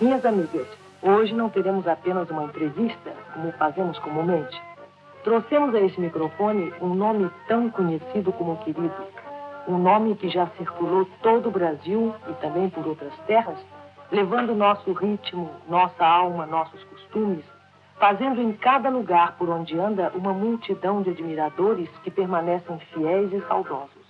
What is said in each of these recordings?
Minhas amigas, hoje não teremos apenas uma entrevista, como fazemos comumente. Trouxemos a esse microfone um nome tão conhecido como querido, um nome que já circulou todo o Brasil e também por outras terras, levando nosso ritmo, nossa alma, nossos costumes, fazendo em cada lugar por onde anda uma multidão de admiradores que permanecem fiéis e saudosos.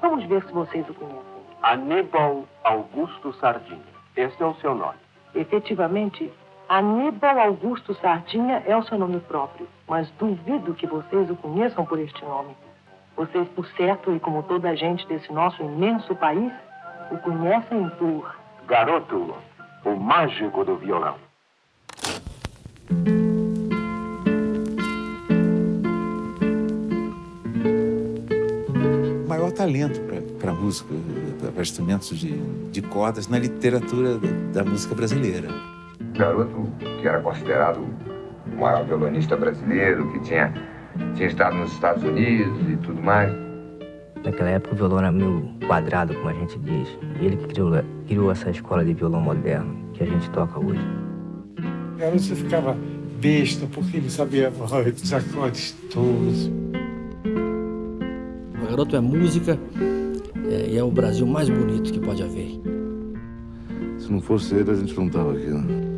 Vamos ver se vocês o conhecem. Aníbal Augusto Sardinha. Este é o seu nome. Efetivamente, Aníbal Augusto Sardinha é o seu nome próprio, mas duvido que vocês o conheçam por este nome. Vocês, por certo, e como toda a gente desse nosso imenso país, o conhecem por Garoto, o mágico do violão. O maior talento para música, para instrumentos de, de cordas na literatura da, da música brasileira. Garoto que era considerado o maior violonista brasileiro, que tinha, tinha estado nos Estados Unidos e tudo mais. Naquela época o violão era meio quadrado, como a gente diz. Ele que criou, criou essa escola de violão moderno que a gente toca hoje. O garoto você ficava besta porque ele sabia os acordes todos. O garoto é música é, e é o Brasil mais bonito que pode haver. Se não fosse ele, a gente não estava aqui, né?